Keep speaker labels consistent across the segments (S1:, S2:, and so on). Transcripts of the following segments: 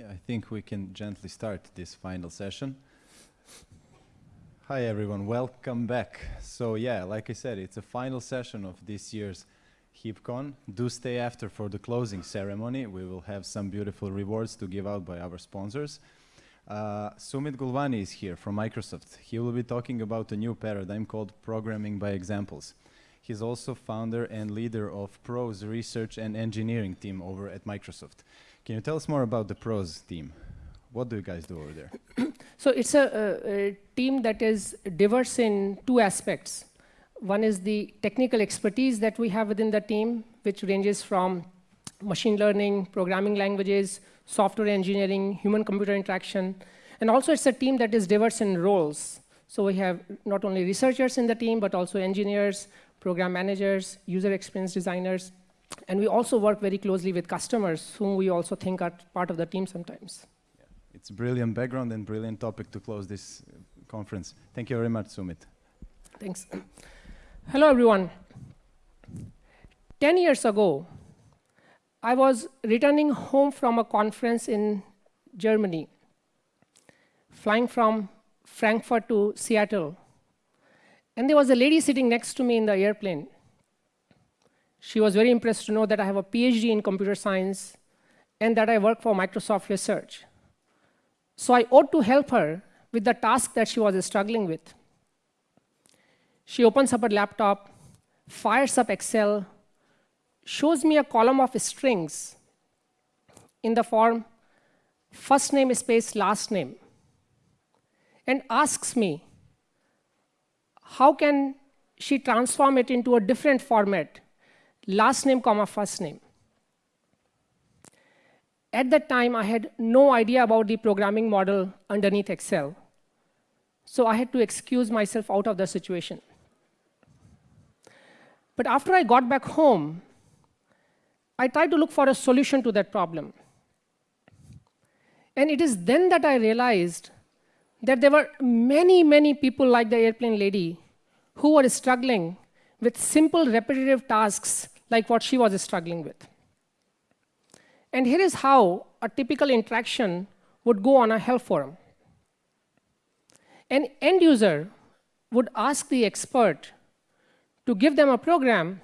S1: Yeah, I think we can gently start this final session. Hi everyone, welcome back. So yeah, like I said, it's a final session of this year's HeapCon. Do stay after for the closing ceremony. We will have some beautiful rewards to give out by our sponsors. Uh, Sumit Gulwani is here from Microsoft. He will be talking about a new paradigm called programming by examples. He's also founder and leader of PROS research and engineering team over at Microsoft. Can you tell us more about the PROS team? What do you guys do over there?
S2: so it's a, a, a, team that is diverse in two aspects. One is the technical expertise that we have within the team, which ranges from machine learning, programming languages, software engineering, human-computer interaction. And also it's a team that is diverse in roles. So we have not only researchers in the team, but also engineers, program managers, user experience designers. And we also work very closely with customers, whom we also think are part of the team sometimes.
S1: It's a brilliant background and brilliant topic to close this uh, conference. Thank you very much, Sumit.
S2: Thanks. Hello, everyone. 10 years ago, I was returning home from a conference in Germany, flying from Frankfurt to Seattle. And there was a lady sitting next to me in the airplane. She was very impressed to know that I have a PhD in computer science and that I work for Microsoft Research. So I ought to help her with the task that she was struggling with. She opens up her laptop, fires up Excel, shows me a column of strings in the form first name space last name, and asks me, how can she transform it into a different format, last name comma first name. At that time, I had no idea about the programming model underneath Excel. So I had to excuse myself out of the situation. But after I got back home, I tried to look for a solution to that problem. And it is then that I realized that there were many, many people like the airplane lady who were struggling with simple repetitive tasks like what she was struggling with. And here is how a typical interaction would go on a help forum. An end user would ask the expert to give them a program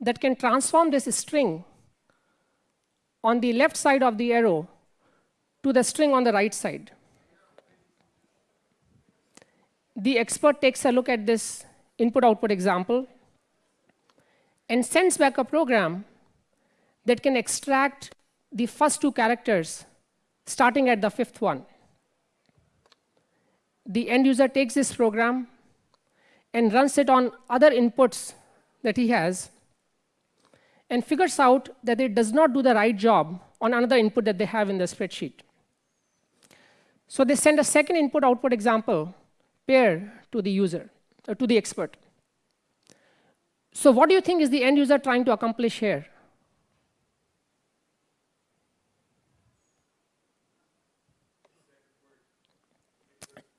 S2: that can transform this string on the left side of the arrow to the string on the right side. The expert takes a look at this input-output example and sends back a program that can extract the first two characters starting at the fifth one. The end user takes this program and runs it on other inputs that he has and figures out that it does not do the right job on another input that they have in the spreadsheet. So they send a second input-output example pair to the user, or to the expert. So what do you think is the end user trying to accomplish here?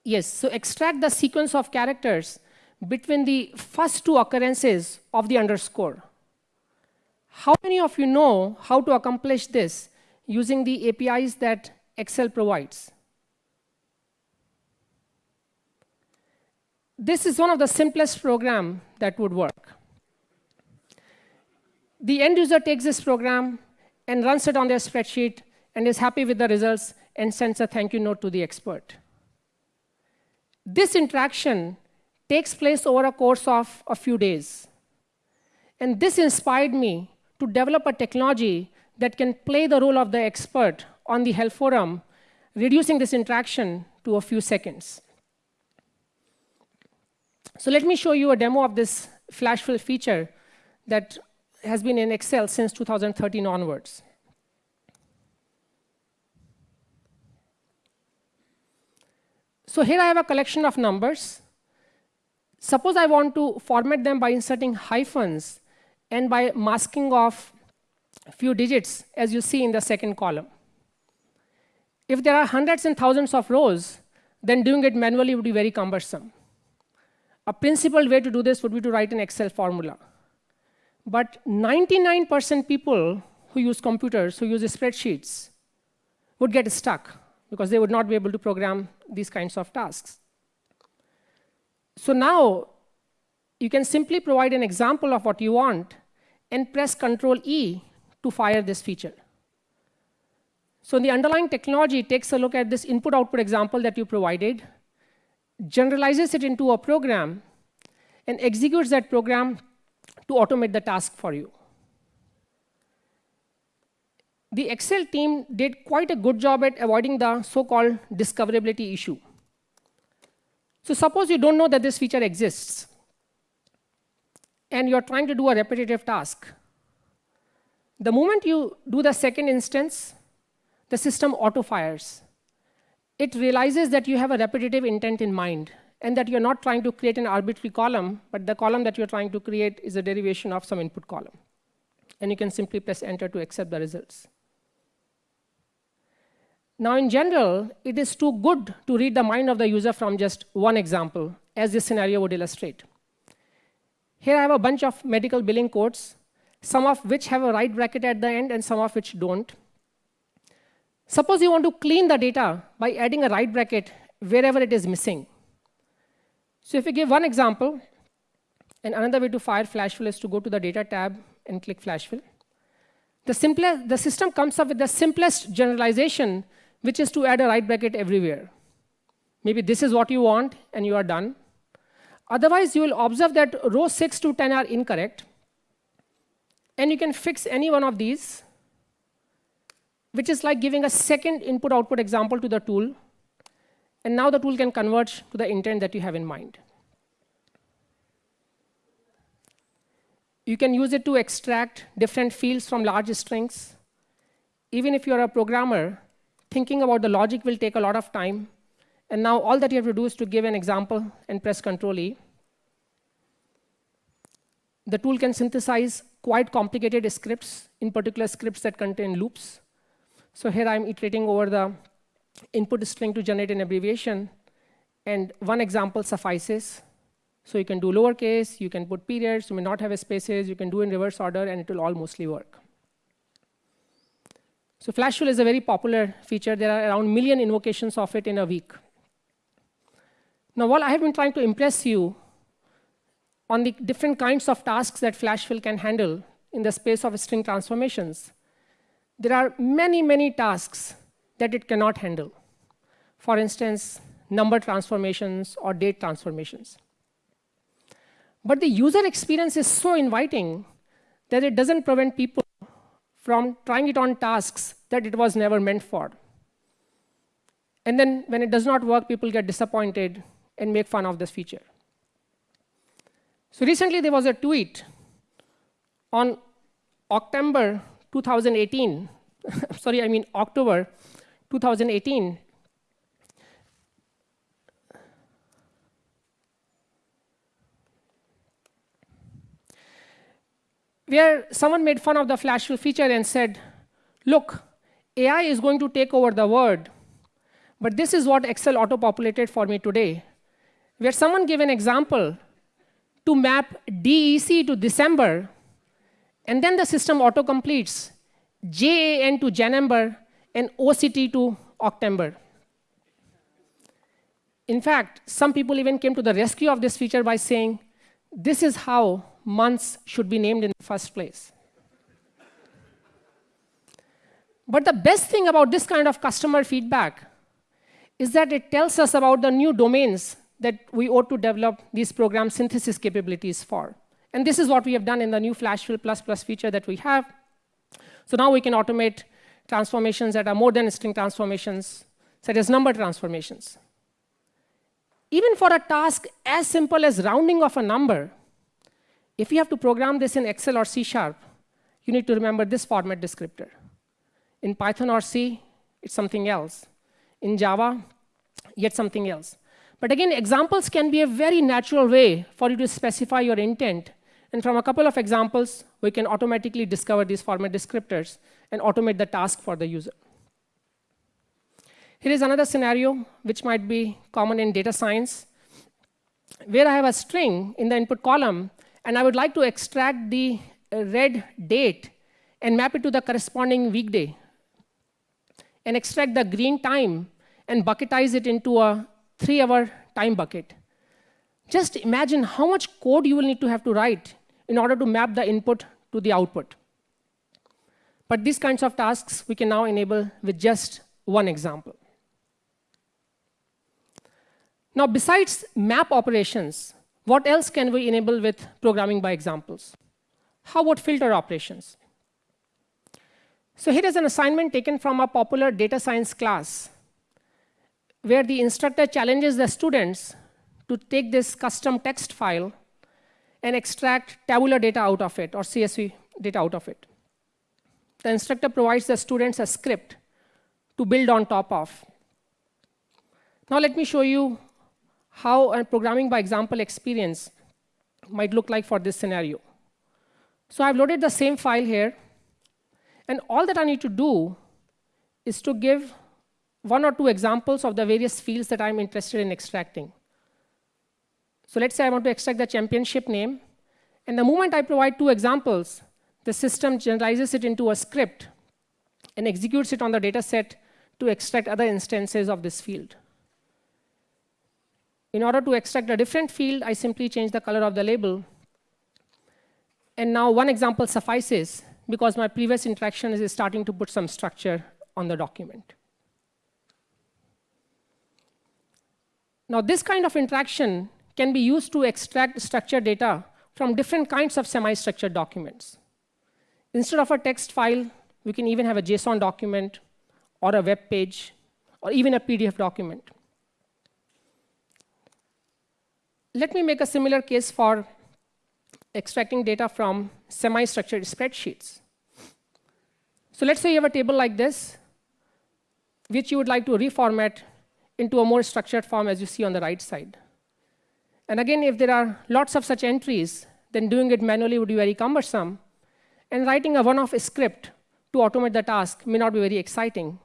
S2: Yes, so extract the sequence of characters between the first two occurrences of the underscore. How many of you know how to accomplish this using the APIs that Excel provides? This is one of the simplest program that would work. The end user takes this program and runs it on their spreadsheet and is happy with the results and sends a thank you note to the expert. This interaction takes place over a course of a few days. And this inspired me to develop a technology that can play the role of the expert on the help forum, reducing this interaction to a few seconds. So let me show you a demo of this flash fill feature that has been in Excel since 2013 onwards. So here I have a collection of numbers. Suppose I want to format them by inserting hyphens and by masking off a few digits, as you see in the second column. If there are hundreds and thousands of rows, then doing it manually would be very cumbersome. A principled way to do this would be to write an Excel formula. But 99% people who use computers, who use spreadsheets, would get stuck because they would not be able to program these kinds of tasks. So now you can simply provide an example of what you want and press Control E to fire this feature. So the underlying technology takes a look at this input-output example that you provided, generalizes it into a program, and executes that program to automate the task for you. The Excel team did quite a good job at avoiding the so-called discoverability issue. So suppose you don't know that this feature exists, and you're trying to do a repetitive task. The moment you do the second instance, the system auto-fires. It realizes that you have a repetitive intent in mind, and that you're not trying to create an arbitrary column, but the column that you're trying to create is a derivation of some input column. And you can simply press enter to accept the results. Now, in general, it is too good to read the mind of the user from just one example, as this scenario would illustrate. Here I have a bunch of medical billing codes, some of which have a right bracket at the end and some of which don't. Suppose you want to clean the data by adding a right bracket wherever it is missing. So if we give one example, and another way to fire Flashfill is to go to the Data tab and click Flashfill. The, simplest, the system comes up with the simplest generalization which is to add a right bracket everywhere. Maybe this is what you want, and you are done. Otherwise, you will observe that row 6 to 10 are incorrect. And you can fix any one of these, which is like giving a second input-output example to the tool. And now the tool can converge to the intent that you have in mind. You can use it to extract different fields from large strings. Even if you're a programmer, thinking about the logic will take a lot of time. And now all that you have to do is to give an example and press Control E. The tool can synthesize quite complicated scripts, in particular scripts that contain loops. So here I'm iterating over the input string to generate an abbreviation. And one example suffices. So you can do lowercase, you can put periods, you may not have spaces, you can do in reverse order, and it will all mostly work. So Flashfill is a very popular feature. There are around million invocations of it in a week. Now, while I have been trying to impress you on the different kinds of tasks that Flashfill can handle in the space of string transformations, there are many, many tasks that it cannot handle. For instance, number transformations or date transformations. But the user experience is so inviting that it doesn't prevent people from trying it on tasks that it was never meant for. And then when it does not work, people get disappointed and make fun of this feature. So recently, there was a tweet on October 2018. sorry, I mean October 2018. where someone made fun of the Flashfill feature and said, look, AI is going to take over the world, but this is what Excel auto-populated for me today, where someone gave an example to map DEC to December, and then the system auto-completes JAN to January and OCT to October. In fact, some people even came to the rescue of this feature by saying, this is how months should be named in the first place. But the best thing about this kind of customer feedback is that it tells us about the new domains that we ought to develop these program synthesis capabilities for. And this is what we have done in the new Flashfill feature that we have. So now we can automate transformations that are more than string transformations, such as number transformations. Even for a task as simple as rounding of a number, if you have to program this in Excel or C Sharp, you need to remember this format descriptor. In Python or C, it's something else. In Java, yet something else. But again, examples can be a very natural way for you to specify your intent. And from a couple of examples, we can automatically discover these format descriptors and automate the task for the user. Here is another scenario which might be common in data science, where I have a string in the input column and I would like to extract the red date and map it to the corresponding weekday. and extract the green time and bucketize it into a three-hour time bucket. Just imagine how much code you will need to have to write in order to map the input to the output. But these kinds of tasks we can now enable with just one example. Now, besides map operations, what else can we enable with programming by examples? How about filter operations? So here is an assignment taken from a popular data science class, where the instructor challenges the students to take this custom text file and extract tabular data out of it, or CSV data out of it. The instructor provides the students a script to build on top of. Now let me show you how a programming by example experience might look like for this scenario. So I've loaded the same file here, and all that I need to do is to give one or two examples of the various fields that I'm interested in extracting. So let's say I want to extract the championship name, and the moment I provide two examples, the system generalizes it into a script and executes it on the data set to extract other instances of this field. In order to extract a different field, I simply change the color of the label and now one example suffices because my previous interaction is starting to put some structure on the document. Now this kind of interaction can be used to extract structured data from different kinds of semi-structured documents. Instead of a text file, we can even have a JSON document or a web page or even a PDF document. Let me make a similar case for extracting data from semi-structured spreadsheets. So let's say you have a table like this, which you would like to reformat into a more structured form as you see on the right side. And again, if there are lots of such entries, then doing it manually would be very cumbersome. And writing a one-off script to automate the task may not be very exciting.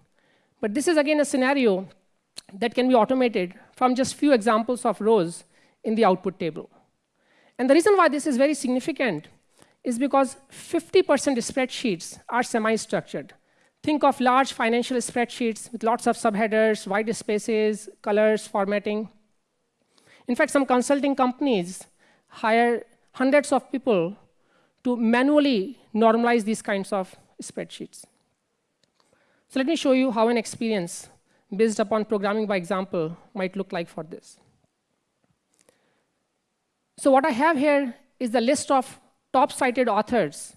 S2: But this is, again, a scenario that can be automated from just few examples of rows in the output table. And the reason why this is very significant is because 50% spreadsheets are semi-structured. Think of large financial spreadsheets with lots of subheaders, white spaces, colors, formatting. In fact, some consulting companies hire hundreds of people to manually normalize these kinds of spreadsheets. So let me show you how an experience based upon programming by example might look like for this. So what I have here is the list of top cited authors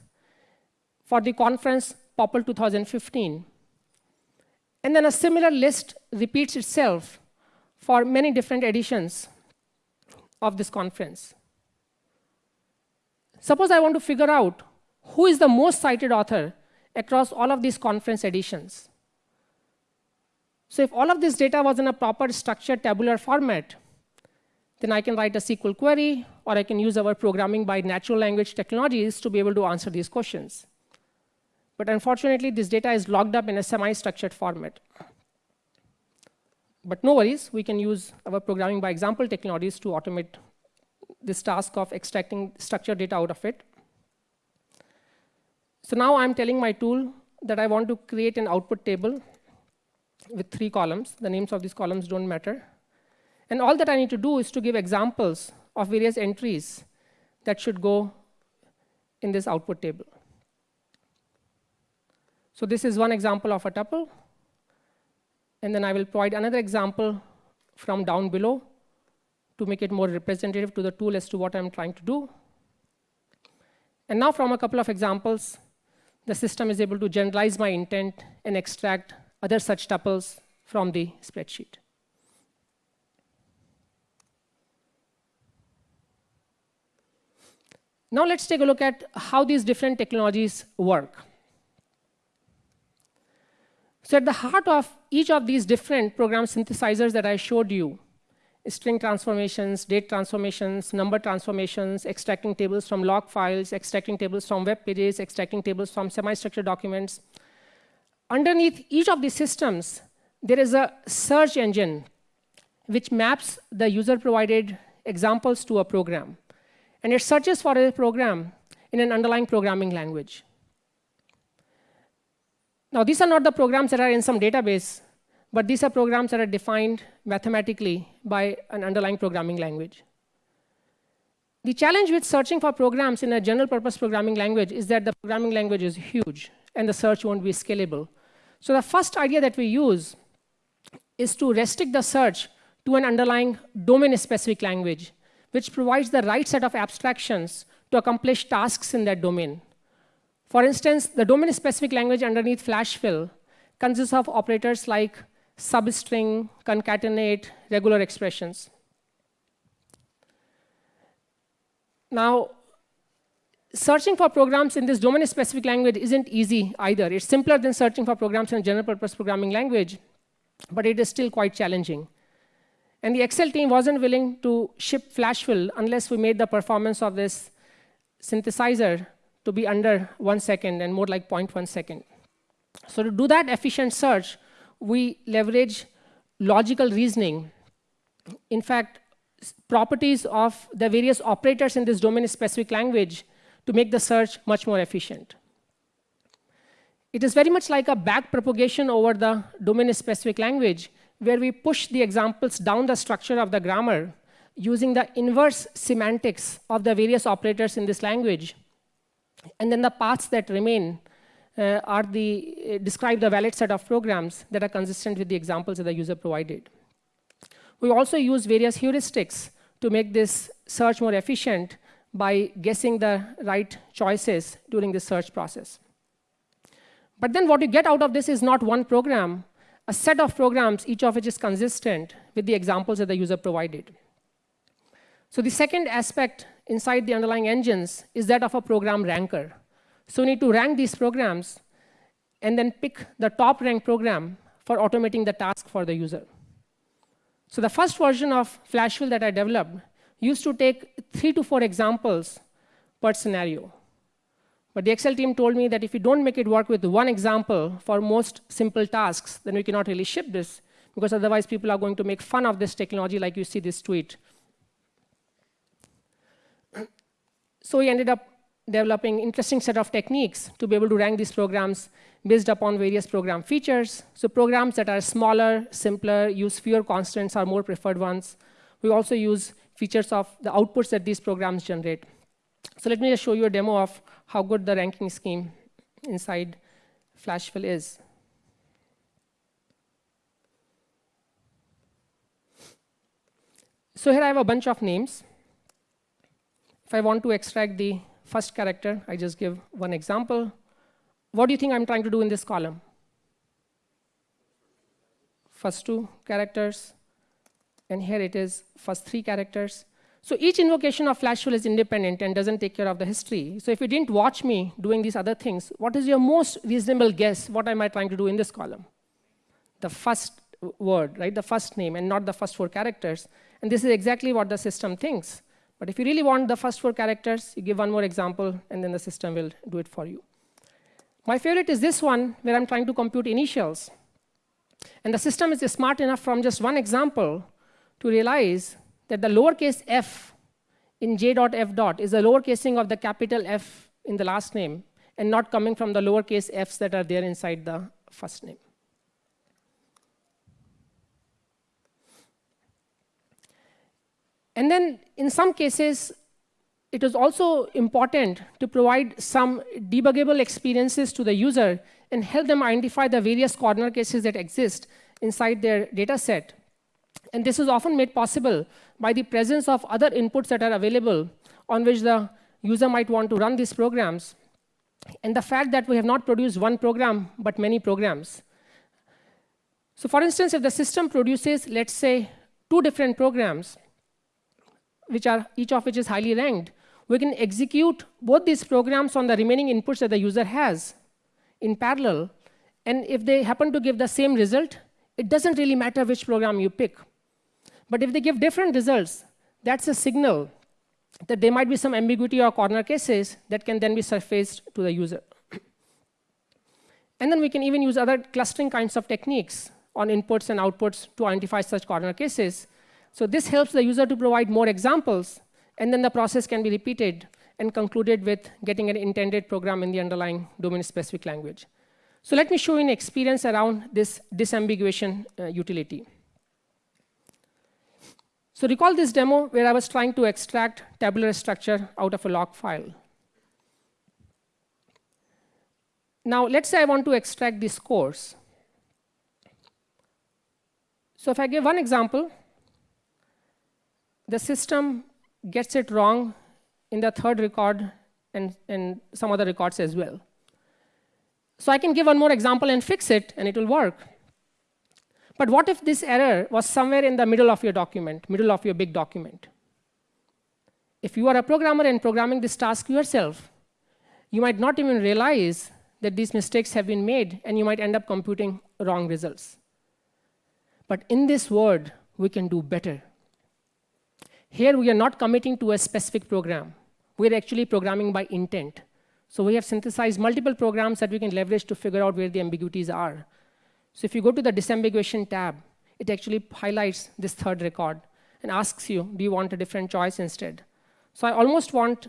S2: for the conference POPL 2015. And then a similar list repeats itself for many different editions of this conference. Suppose I want to figure out who is the most cited author across all of these conference editions. So if all of this data was in a proper structured tabular format, then I can write a SQL query, or I can use our programming by natural language technologies to be able to answer these questions. But unfortunately, this data is locked up in a semi-structured format. But no worries, we can use our programming by example technologies to automate this task of extracting structured data out of it. So now I'm telling my tool that I want to create an output table with three columns. The names of these columns don't matter. And all that I need to do is to give examples of various entries that should go in this output table. So this is one example of a tuple. And then I will provide another example from down below to make it more representative to the tool as to what I'm trying to do. And now from a couple of examples, the system is able to generalize my intent and extract other such tuples from the spreadsheet. Now let's take a look at how these different technologies work. So at the heart of each of these different program synthesizers that I showed you, string transformations, date transformations, number transformations, extracting tables from log files, extracting tables from web pages, extracting tables from semi-structured documents. Underneath each of these systems, there is a search engine which maps the user-provided examples to a program and it searches for a program in an underlying programming language. Now, these are not the programs that are in some database, but these are programs that are defined mathematically by an underlying programming language. The challenge with searching for programs in a general purpose programming language is that the programming language is huge and the search won't be scalable. So the first idea that we use is to restrict the search to an underlying domain-specific language, which provides the right set of abstractions to accomplish tasks in that domain. For instance, the domain-specific language underneath FlashFill consists of operators like substring, concatenate, regular expressions. Now, searching for programs in this domain-specific language isn't easy either. It's simpler than searching for programs in a general-purpose programming language, but it is still quite challenging. And the Excel team wasn't willing to ship FlashFill unless we made the performance of this synthesizer to be under one second and more like 0.1 second. So to do that efficient search, we leverage logical reasoning. In fact, properties of the various operators in this domain-specific language to make the search much more efficient. It is very much like a back propagation over the domain-specific language, where we push the examples down the structure of the grammar using the inverse semantics of the various operators in this language. And then the paths that remain are the, uh, describe the valid set of programs that are consistent with the examples that the user provided. We also use various heuristics to make this search more efficient by guessing the right choices during the search process. But then what you get out of this is not one program, a set of programs, each of which is consistent with the examples that the user provided. So the second aspect inside the underlying engines is that of a program ranker. So we need to rank these programs and then pick the top ranked program for automating the task for the user. So the first version of FlashFill that I developed used to take three to four examples per scenario. But the Excel team told me that if you don't make it work with one example for most simple tasks, then we cannot really ship this, because otherwise people are going to make fun of this technology like you see this tweet. so we ended up developing interesting set of techniques to be able to rank these programs based upon various program features. So programs that are smaller, simpler, use fewer constants are more preferred ones. We also use features of the outputs that these programs generate. So let me just show you a demo of how good the ranking scheme inside FlashFill is. So here I have a bunch of names. If I want to extract the first character, I just give one example. What do you think I'm trying to do in this column? First two characters, and here it is first three characters. So each invocation of FlashFill is independent and doesn't take care of the history. So if you didn't watch me doing these other things, what is your most reasonable guess? What am I trying to do in this column? The first word, right? The first name and not the first four characters. And this is exactly what the system thinks. But if you really want the first four characters, you give one more example, and then the system will do it for you. My favorite is this one, where I'm trying to compute initials. And the system is smart enough from just one example to realize that the lowercase f in j dot f dot is a lowercasing of the capital F in the last name and not coming from the lowercase f's that are there inside the first name. And then in some cases, it is also important to provide some debuggable experiences to the user and help them identify the various corner cases that exist inside their data set. And this is often made possible by the presence of other inputs that are available on which the user might want to run these programs, and the fact that we have not produced one program, but many programs. So for instance, if the system produces, let's say, two different programs, which are each of which is highly ranked, we can execute both these programs on the remaining inputs that the user has in parallel. And if they happen to give the same result, it doesn't really matter which program you pick. But if they give different results, that's a signal that there might be some ambiguity or corner cases that can then be surfaced to the user. and then we can even use other clustering kinds of techniques on inputs and outputs to identify such corner cases so this helps the user to provide more examples, and then the process can be repeated and concluded with getting an intended program in the underlying domain-specific language. So let me show you an experience around this disambiguation uh, utility. So recall this demo where I was trying to extract tabular structure out of a log file. Now let's say I want to extract the scores. So if I give one example, the system gets it wrong in the third record and, and some other records as well. So I can give one more example and fix it, and it will work. But what if this error was somewhere in the middle of your document, middle of your big document? If you are a programmer and programming this task yourself, you might not even realize that these mistakes have been made, and you might end up computing wrong results. But in this world, we can do better. Here, we are not committing to a specific program. We're actually programming by intent. So we have synthesized multiple programs that we can leverage to figure out where the ambiguities are. So if you go to the disambiguation tab, it actually highlights this third record and asks you, do you want a different choice instead? So I almost want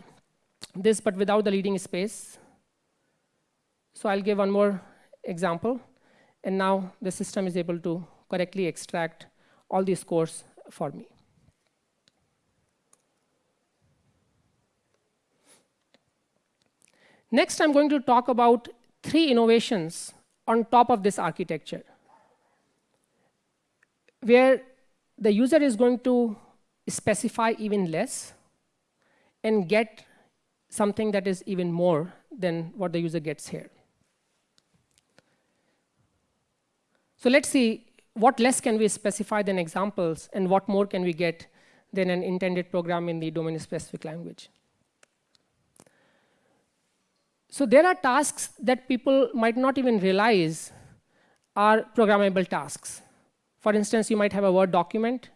S2: this, but without the leading space. So I'll give one more example. And now the system is able to correctly extract all these scores for me. Next, I'm going to talk about three innovations on top of this architecture, where the user is going to specify even less and get something that is even more than what the user gets here. So let's see what less can we specify than examples, and what more can we get than an intended program in the domain-specific language. So there are tasks that people might not even realize are programmable tasks. For instance, you might have a Word document,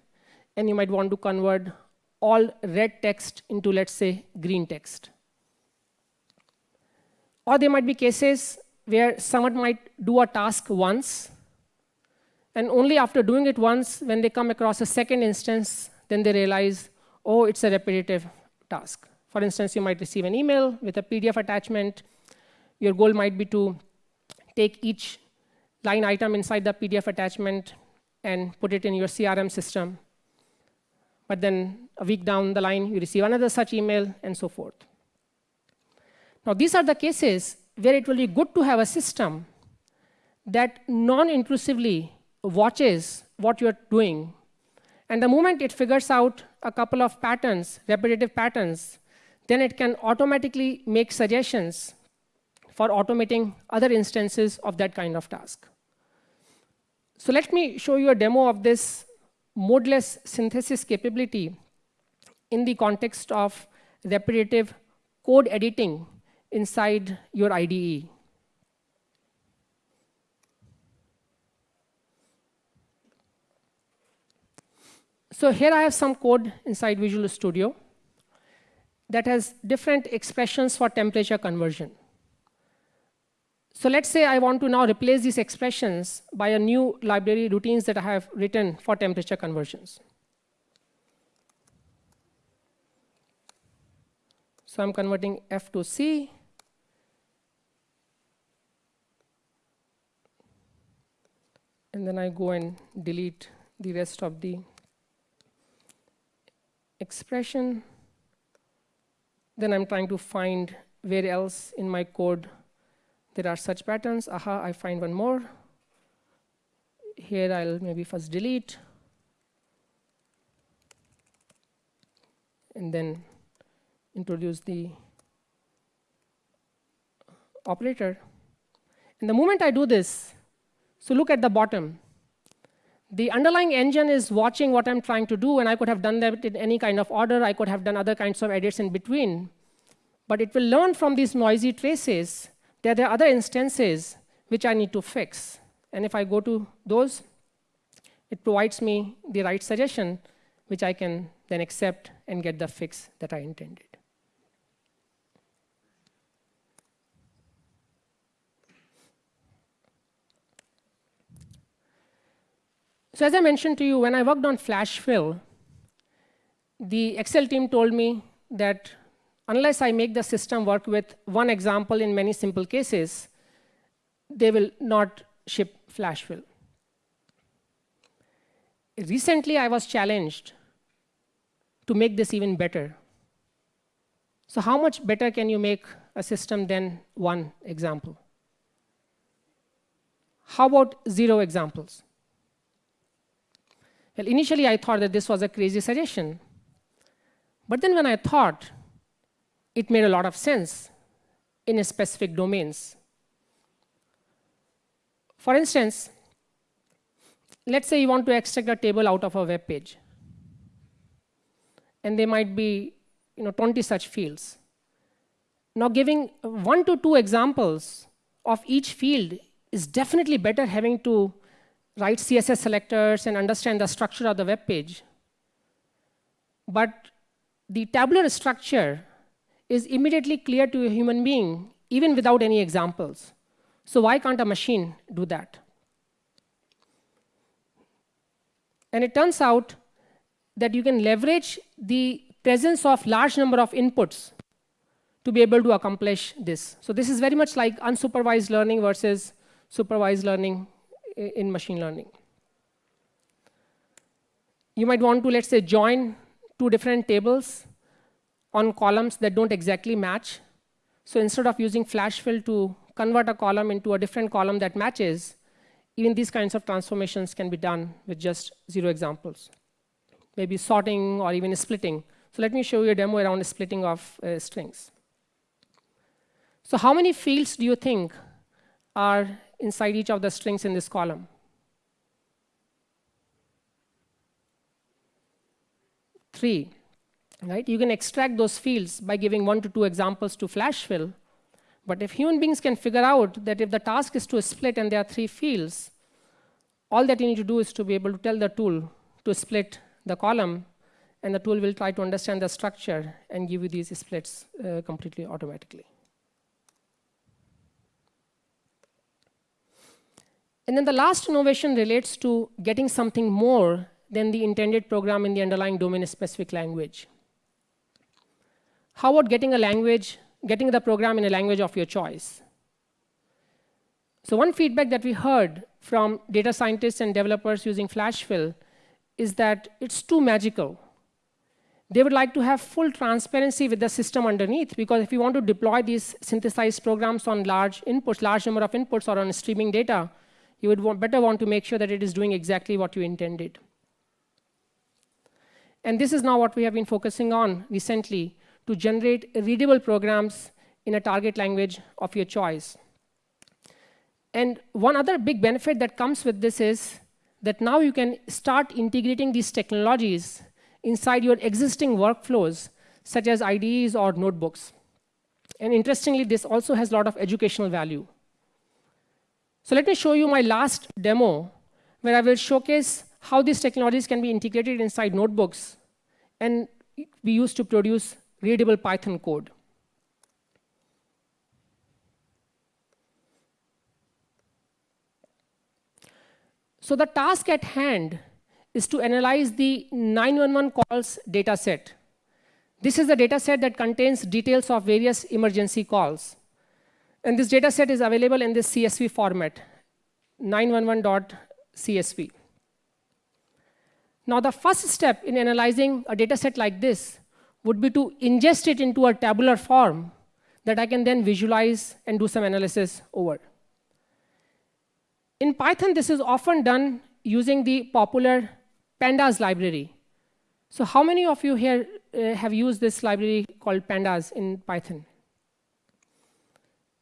S2: and you might want to convert all red text into, let's say, green text. Or there might be cases where someone might do a task once, and only after doing it once, when they come across a second instance, then they realize, oh, it's a repetitive task. For instance, you might receive an email with a PDF attachment. Your goal might be to take each line item inside the PDF attachment and put it in your CRM system. But then a week down the line, you receive another such email, and so forth. Now, these are the cases where it will be good to have a system that non-intrusively watches what you're doing. And the moment it figures out a couple of patterns, repetitive patterns, then it can automatically make suggestions for automating other instances of that kind of task. So let me show you a demo of this modeless synthesis capability in the context of repetitive code editing inside your IDE. So here I have some code inside Visual Studio that has different expressions for temperature conversion. So let's say I want to now replace these expressions by a new library routines that I have written for temperature conversions. So I'm converting F to C. And then I go and delete the rest of the expression. Then I'm trying to find where else in my code there are such patterns. Aha, I find one more. Here I'll maybe first delete. And then introduce the operator. And the moment I do this, so look at the bottom. The underlying engine is watching what I'm trying to do, and I could have done that in any kind of order. I could have done other kinds of edits in between. But it will learn from these noisy traces that there are other instances which I need to fix. And if I go to those, it provides me the right suggestion, which I can then accept and get the fix that I intended. So as I mentioned to you, when I worked on flash fill, the Excel team told me that unless I make the system work with one example in many simple cases, they will not ship flash fill. Recently, I was challenged to make this even better. So how much better can you make a system than one example? How about zero examples? Well, initially, I thought that this was a crazy suggestion. But then when I thought, it made a lot of sense in specific domains. For instance, let's say you want to extract a table out of a web page. And there might be you know, 20 such fields. Now giving one to two examples of each field is definitely better having to write CSS selectors and understand the structure of the web page. But the tabular structure is immediately clear to a human being, even without any examples. So why can't a machine do that? And it turns out that you can leverage the presence of large number of inputs to be able to accomplish this. So this is very much like unsupervised learning versus supervised learning in machine learning. You might want to, let's say, join two different tables on columns that don't exactly match. So instead of using flash fill to convert a column into a different column that matches, even these kinds of transformations can be done with just zero examples. Maybe sorting or even splitting. So let me show you a demo around splitting of uh, strings. So how many fields do you think are inside each of the strings in this column? Three, right? You can extract those fields by giving one to two examples to flash fill. But if human beings can figure out that if the task is to split and there are three fields, all that you need to do is to be able to tell the tool to split the column, and the tool will try to understand the structure and give you these splits uh, completely automatically. And then the last innovation relates to getting something more than the intended program in the underlying domain-specific language. How about getting a language, getting the program in a language of your choice? So one feedback that we heard from data scientists and developers using FlashFill is that it's too magical. They would like to have full transparency with the system underneath, because if you want to deploy these synthesized programs on large inputs, large number of inputs, or on streaming data, you would want, better want to make sure that it is doing exactly what you intended. And this is now what we have been focusing on recently to generate readable programs in a target language of your choice. And one other big benefit that comes with this is that now you can start integrating these technologies inside your existing workflows, such as IDEs or notebooks. And interestingly, this also has a lot of educational value. So let me show you my last demo, where I will showcase how these technologies can be integrated inside notebooks and be used to produce readable Python code. So the task at hand is to analyze the 911 calls data set. This is a data set that contains details of various emergency calls. And this data set is available in this CSV format, 911.csv. Now, the first step in analyzing a data set like this would be to ingest it into a tabular form that I can then visualize and do some analysis over. In Python, this is often done using the popular pandas library. So how many of you here uh, have used this library called pandas in Python?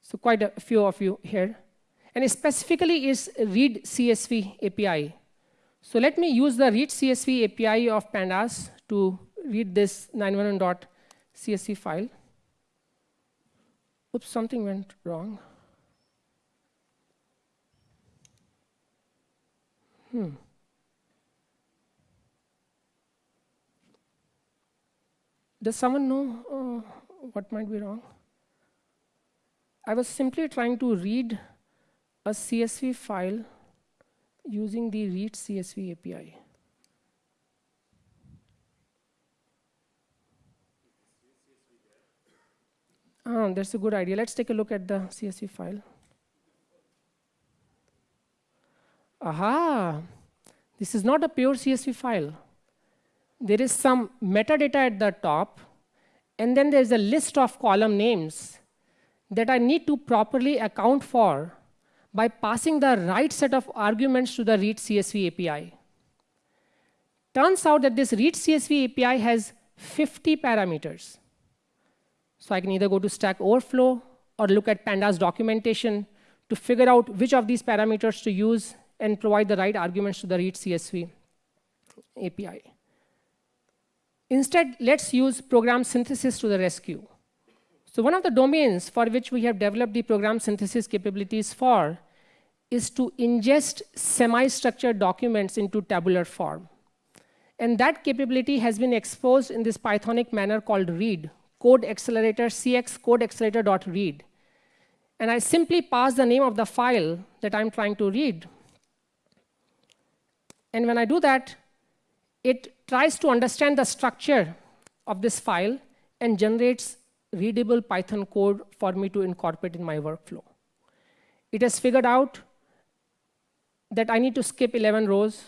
S2: So quite a few of you here. And specifically is read CSV API. So let me use the read CSV API of pandas to read this 911.csv file. Oops, something went wrong. Hmm. Does someone know uh, what might be wrong? I was simply trying to read a CSV file using the read CSV API. Oh, ah, that's a good idea. Let's take a look at the CSV file. aha, this is not a pure CSV file. There is some metadata at the top, and then there's a list of column names that I need to properly account for by passing the right set of arguments to the read CSV API. Turns out that this read CSV API has 50 parameters. So I can either go to Stack Overflow or look at Pandas documentation to figure out which of these parameters to use and provide the right arguments to the read CSV API. Instead, let's use program synthesis to the rescue. So one of the domains for which we have developed the program synthesis capabilities for is to ingest semi-structured documents into tabular form. And that capability has been exposed in this Pythonic manner called read, code accelerator cx code accelerator.read. And I simply pass the name of the file that I'm trying to read. And when I do that, it tries to understand the structure of this file and generates readable Python code for me to incorporate in my workflow. It has figured out that I need to skip 11 rows.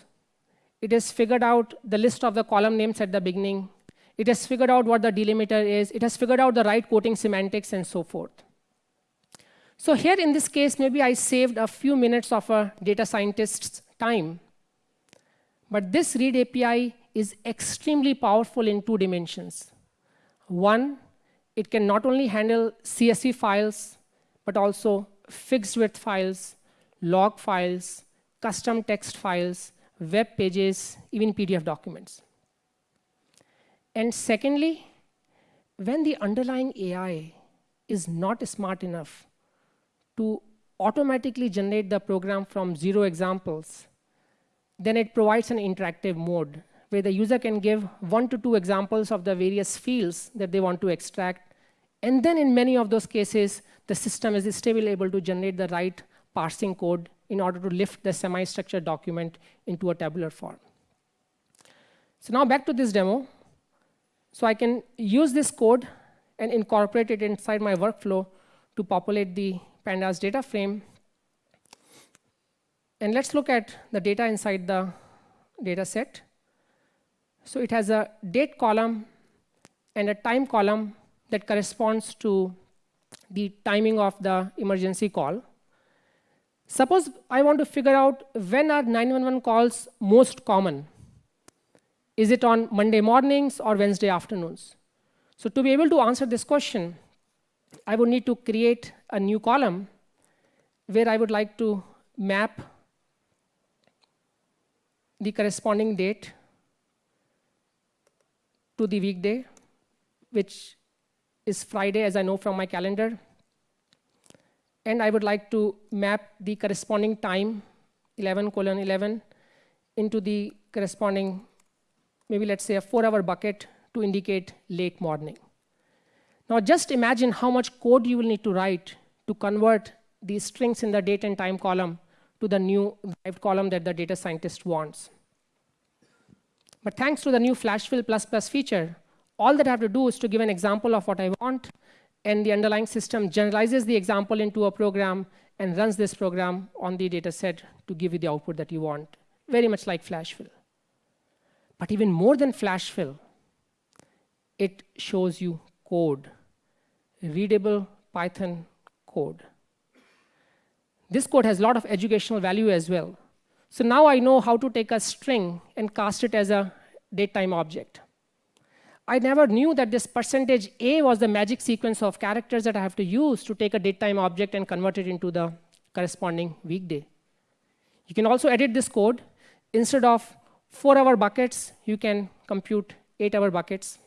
S2: It has figured out the list of the column names at the beginning. It has figured out what the delimiter is. It has figured out the right quoting semantics and so forth. So here in this case, maybe I saved a few minutes of a data scientist's time. But this read API is extremely powerful in two dimensions. One, it can not only handle CSV files, but also fixed width files, log files, custom text files, web pages, even PDF documents. And secondly, when the underlying AI is not smart enough to automatically generate the program from zero examples, then it provides an interactive mode where the user can give one to two examples of the various fields that they want to extract. And then in many of those cases, the system is still able to generate the right parsing code in order to lift the semi-structured document into a tabular form. So now back to this demo. So I can use this code and incorporate it inside my workflow to populate the pandas data frame. And let's look at the data inside the data set. So it has a date column and a time column that corresponds to the timing of the emergency call. Suppose I want to figure out when are 911 calls most common. Is it on Monday mornings or Wednesday afternoons? So to be able to answer this question, I would need to create a new column where I would like to map the corresponding date to the weekday, which is Friday, as I know from my calendar. And I would like to map the corresponding time, 11 colon 11, into the corresponding, maybe let's say a four hour bucket to indicate late morning. Now just imagine how much code you will need to write to convert these strings in the date and time column to the new derived column that the data scientist wants. But thanks to the new Flashfill++ feature, all that I have to do is to give an example of what I want, and the underlying system generalizes the example into a program and runs this program on the data set to give you the output that you want, very much like Flashfill. But even more than Flashfill, it shows you code, readable Python code. This code has a lot of educational value as well. So now I know how to take a string and cast it as a datetime object. I never knew that this percentage A was the magic sequence of characters that I have to use to take a datetime object and convert it into the corresponding weekday. You can also edit this code. Instead of four hour buckets, you can compute eight hour buckets.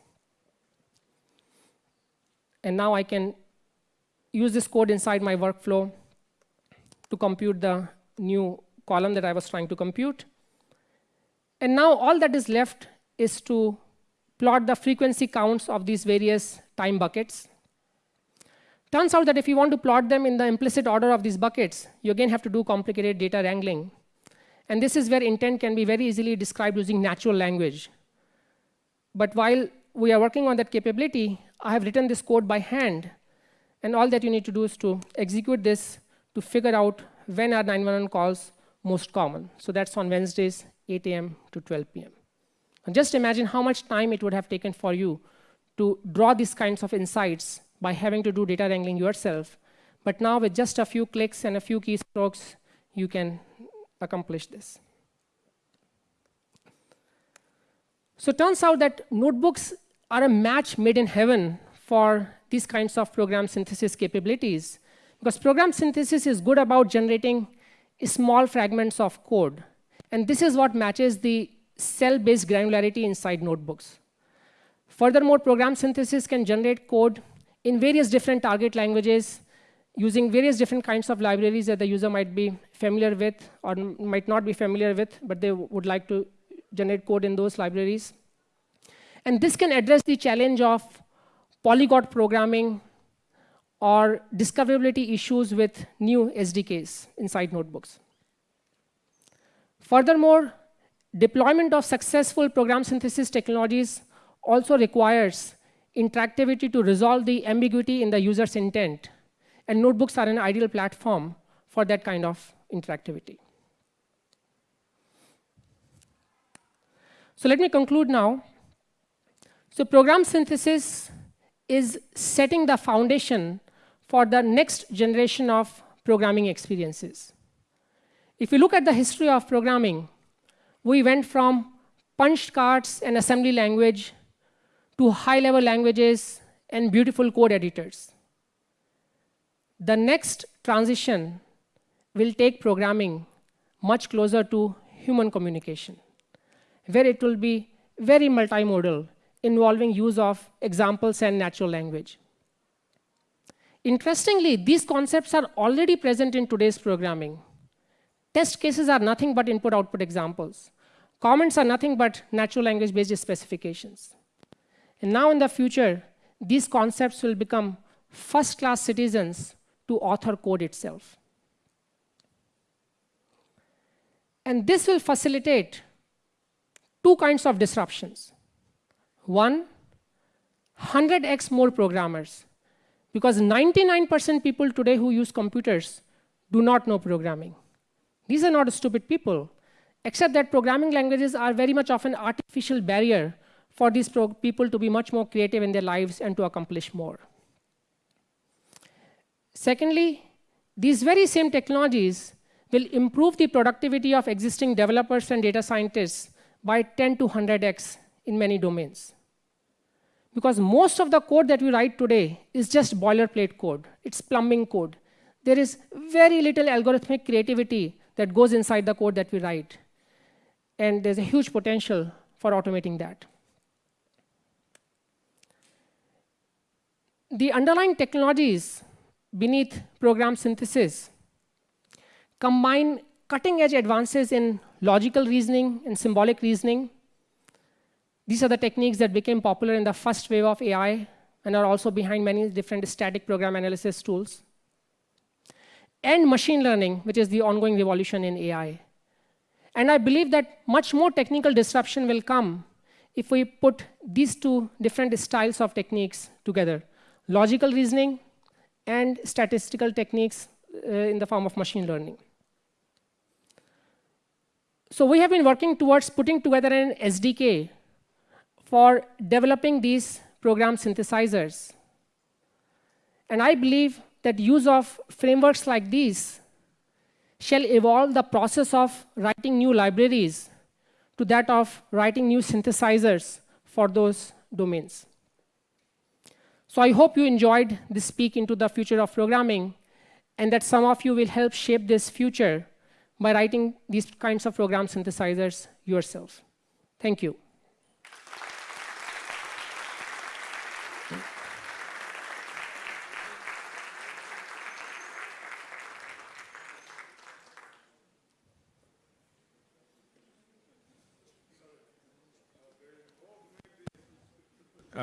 S2: And now I can use this code inside my workflow to compute the new column that I was trying to compute. And now all that is left is to plot the frequency counts of these various time buckets. Turns out that if you want to plot them in the implicit order of these buckets, you again have to do complicated data wrangling. And this is where intent can be very easily described using natural language. But while we are working on that capability, I have written this code by hand. And all that you need to do is to execute this to figure out when are 911 calls most common. So that's on Wednesdays, 8 a.m. to 12 p.m. And just imagine how much time it would have taken for you to draw these kinds of insights by having to do data wrangling yourself. But now with just a few clicks and a few keystrokes, you can accomplish this. So it turns out that notebooks are a match made in heaven for these kinds of program synthesis capabilities. Because program synthesis is good about generating small fragments of code. And this is what matches the cell-based granularity inside notebooks. Furthermore, program synthesis can generate code in various different target languages using various different kinds of libraries that the user might be familiar with or might not be familiar with, but they would like to generate code in those libraries. And this can address the challenge of polyglot programming or discoverability issues with new SDKs inside notebooks. Furthermore, deployment of successful program synthesis technologies also requires interactivity to resolve the ambiguity in the user's intent. And notebooks are an ideal platform for that kind of interactivity. So let me conclude now. So program synthesis is setting the foundation for the next generation of programming experiences. If you look at the history of programming, we went from punched cards and assembly language to high-level languages and beautiful code editors. The next transition will take programming much closer to human communication, where it will be very multimodal, involving use of examples and natural language. Interestingly, these concepts are already present in today's programming. Test cases are nothing but input-output examples. Comments are nothing but natural language-based specifications. And now in the future, these concepts will become first-class citizens to author code itself. And this will facilitate two kinds of disruptions. One, 100x more programmers because 99% people today who use computers do not know programming. These are not stupid people, except that programming languages are very much of an artificial barrier for these people to be much more creative in their lives and to accomplish more. Secondly, these very same technologies will improve the productivity of existing developers and data scientists by 10 to 100x in many domains. Because most of the code that we write today is just boilerplate code. It's plumbing code. There is very little algorithmic creativity that goes inside the code that we write. And there's a huge potential for automating that. The underlying technologies beneath program synthesis combine cutting edge advances in logical reasoning and symbolic reasoning these are the techniques that became popular in the first wave of AI and are also behind many different static program analysis tools. And machine learning, which is the ongoing revolution in AI. And I believe that much more technical disruption will come if we put these two different styles of techniques together, logical reasoning and statistical techniques uh, in the form of machine learning. So we have been working towards putting together an SDK for developing these program synthesizers. And I believe that use of frameworks like these shall evolve the process of writing new libraries to that of writing new synthesizers for those domains. So I hope you enjoyed this speak into the future of programming and that some of you will help shape this future by writing these kinds of program synthesizers yourself. Thank you.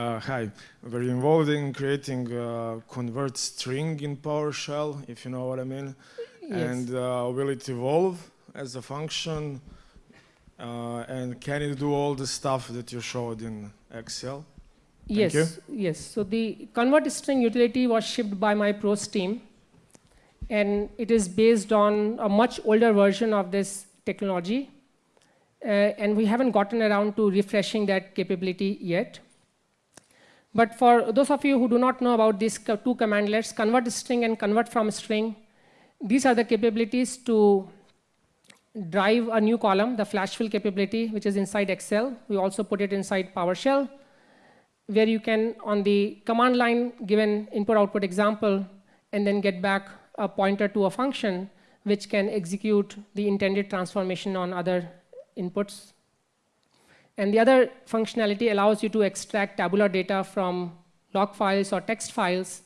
S3: Uh, hi, we're involved in creating uh, convert string in PowerShell, if you know what I mean.
S2: Yes.
S3: And uh, will it evolve as a function? Uh, and can it do all the stuff that you showed in Excel? Thank
S2: yes,
S3: you.
S2: yes. So the convert string utility was shipped by my PROSE team. and it is based on a much older version of this technology. Uh, and we haven't gotten around to refreshing that capability yet. But for those of you who do not know about these two commandlets, convert string and convert from string, these are the capabilities to drive a new column, the flash fill capability, which is inside Excel. We also put it inside PowerShell, where you can, on the command line, give an input-output example, and then get back a pointer to a function, which can execute the intended transformation on other inputs. And the other functionality allows you to extract tabular data from log files or text files.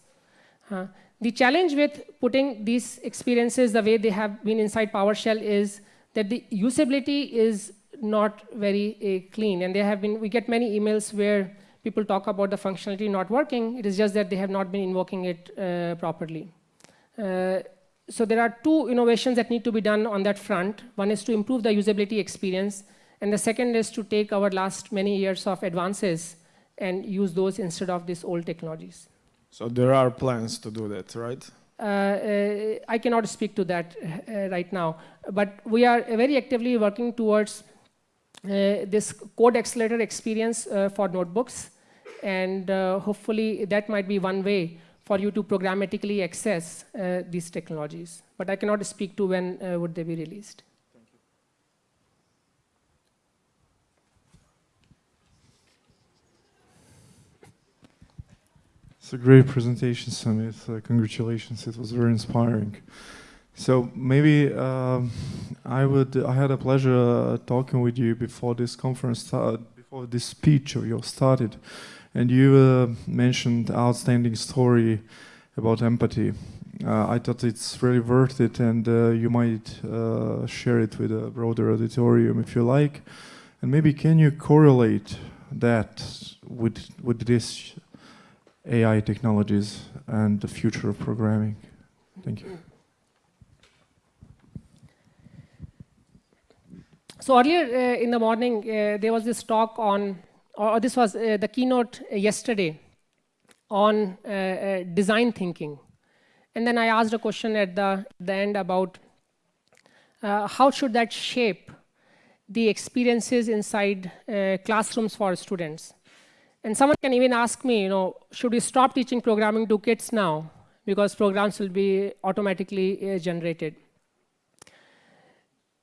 S2: Uh, the challenge with putting these experiences the way they have been inside PowerShell is that the usability is not very uh, clean. And there have been, we get many emails where people talk about the functionality not working. It is just that they have not been invoking it uh, properly. Uh, so there are two innovations that need to be done on that front. One is to improve the usability experience. And the second is to take our last many years of advances and use those instead of these old technologies.
S3: So there are plans to do that, right?
S2: Uh, uh, I cannot speak to that uh, right now, but we are very actively working towards this code accelerator experience for notebooks, and hopefully that might be one way for you to programmatically access these technologies. But I cannot speak to when would they be released.
S4: It's a great presentation, Sumit. Uh, congratulations. It was very inspiring. So maybe um, I would. I had a pleasure uh, talking with you before this conference started, before this speech of yours started, and you uh, mentioned outstanding story about empathy. Uh, I thought it's really worth it, and uh, you might uh, share it with a broader auditorium if you like. And maybe can you correlate that with with this AI technologies and the future of programming. Thank you.
S2: So earlier uh, in the morning, uh, there was this talk on, or this was uh, the keynote yesterday on uh, uh, design thinking. And then I asked a question at the, the end about uh, how should that shape the experiences inside classrooms for students. And someone can even ask me, you know, should we stop teaching programming to kids now? Because programs will be automatically uh, generated.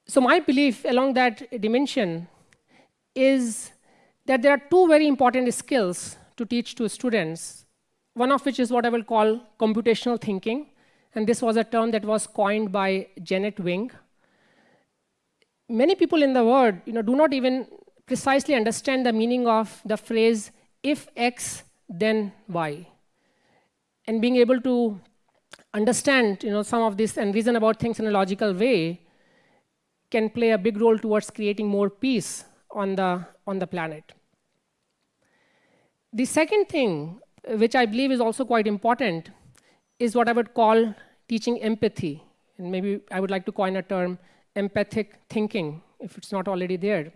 S2: So my belief along that dimension is that there are two very important skills to teach to students, one of which is what I will call computational thinking. And this was a term that was coined by Jeannette Wing. Many people in the world you know, do not even precisely understand the meaning of the phrase if X, then Y. And being able to understand you know, some of this and reason about things in a logical way can play a big role towards creating more peace on the, on the planet. The second thing, which I believe is also quite important, is what I would call teaching empathy. And maybe I would like to coin a term, empathic thinking, if it's not already there.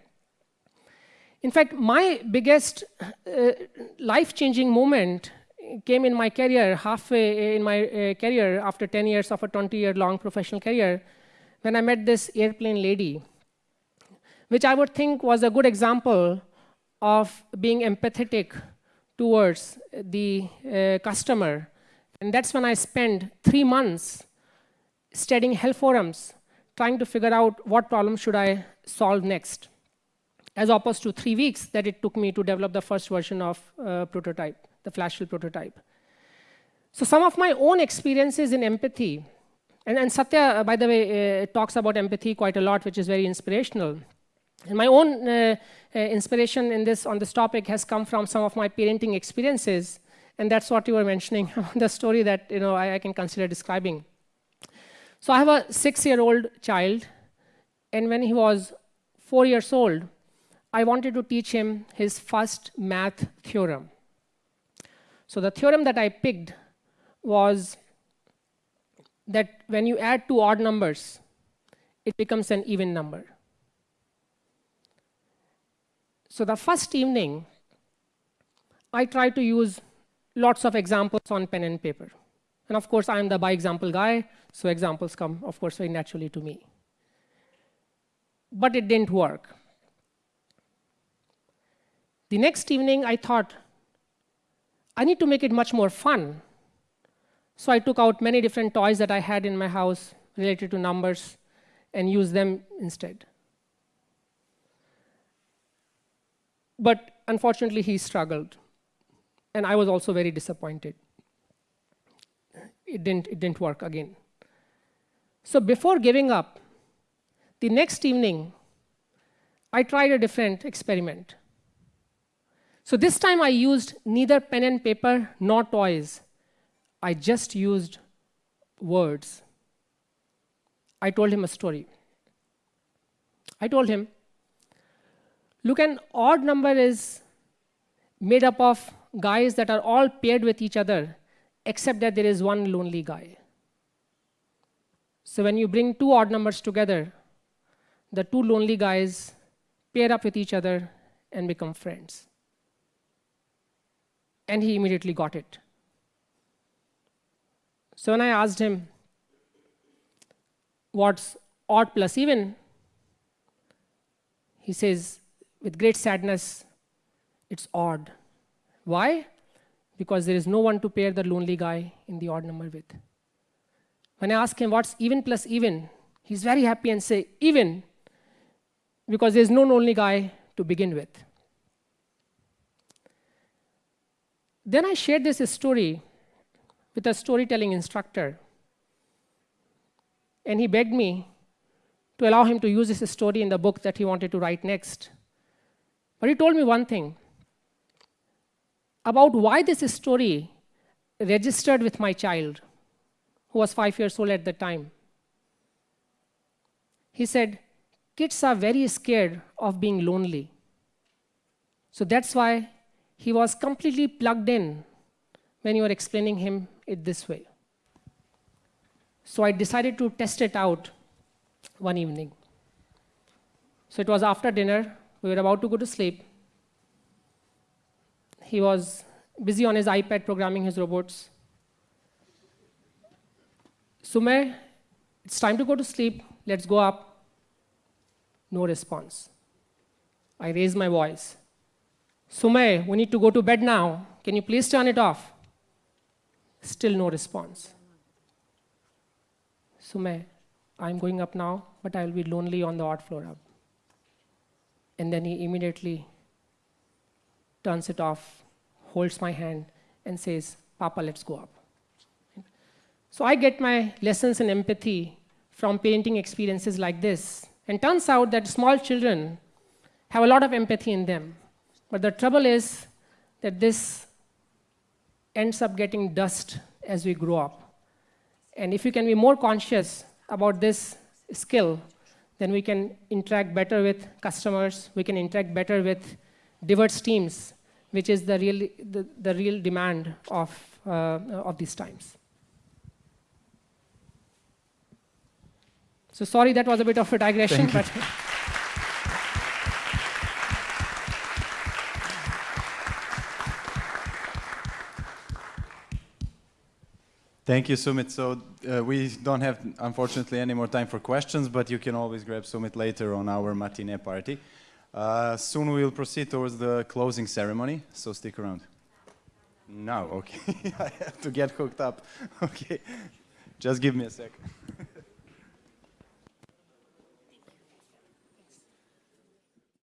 S2: In fact, my biggest uh, life-changing moment came in my career, halfway in my uh, career after 10 years of a 20-year-long professional career, when I met this airplane lady, which I would think was a good example of being empathetic towards the uh, customer. And that's when I spent three months studying health forums, trying to figure out what problem should I solve next as opposed to three weeks that it took me to develop the first version of uh, prototype, the FlashFill prototype. So some of my own experiences in empathy, and, and Satya, uh, by the way, uh, talks about empathy quite a lot, which is very inspirational. And my own uh, uh, inspiration in this, on this topic has come from some of my parenting experiences, and that's what you were mentioning, the story that you know, I, I can consider describing. So I have a six-year-old child, and when he was four years old, I wanted to teach him his first math theorem. So the theorem that I picked was that when you add two odd numbers, it becomes an even number. So the first evening, I tried to use lots of examples on pen and paper. And of course, I'm the by example guy, so examples come, of course, very naturally to me. But it didn't work. The next evening, I thought, I need to make it much more fun. So I took out many different toys that I had in my house related to numbers and used them instead. But unfortunately, he struggled. And I was also very disappointed. It didn't, it didn't work again. So before giving up, the next evening, I tried a different experiment. So this time I used neither pen and paper nor toys. I just used words. I told him a story. I told him, look, an odd number is made up of guys that are all paired with each other, except that there is one lonely guy. So when you bring two odd numbers together, the two lonely guys pair up with each other and become friends. And he immediately got it. So when I asked him, what's odd plus even, he says, with great sadness, it's odd. Why? Because there is no one to pair the lonely guy in the odd number with. When I ask him what's even plus even, he's very happy and say, even, because there's no lonely guy to begin with. Then I shared this story with a storytelling instructor. And he begged me to allow him to use this story in the book that he wanted to write next. But he told me one thing about why this story registered with my child, who was five years old at the time. He said, Kids are very scared of being lonely. So that's why he was completely plugged in when you were explaining him it this way. So I decided to test it out one evening. So it was after dinner, we were about to go to sleep, he was busy on his iPad programming his robots. Sumer, it's time to go to sleep. Let's go up. No response. I raised my voice. Sumer, we need to go to bed now. Can you please turn it off? Still no response. Sumay, I'm going up now, but I'll be lonely on the odd floor up. And then he immediately turns it off, holds my hand, and says, Papa, let's go up. So I get my lessons in empathy from parenting experiences like this. And turns out that small children have a lot of empathy in them. But the trouble is that this ends up getting dust as we grow up. And if we can be more conscious about this skill, then we can interact better with customers, we can interact better with diverse teams, which is the real, the, the real demand of, uh, of these times. So sorry, that was a bit of a digression, but.
S1: Thank you, Sumit. So uh, we don't have, unfortunately, any more time for questions, but you can always grab Sumit later on our matinee party. Uh, soon we will proceed towards the closing ceremony, so stick around. Now, okay. I have to get hooked up. Okay. Just give me a sec.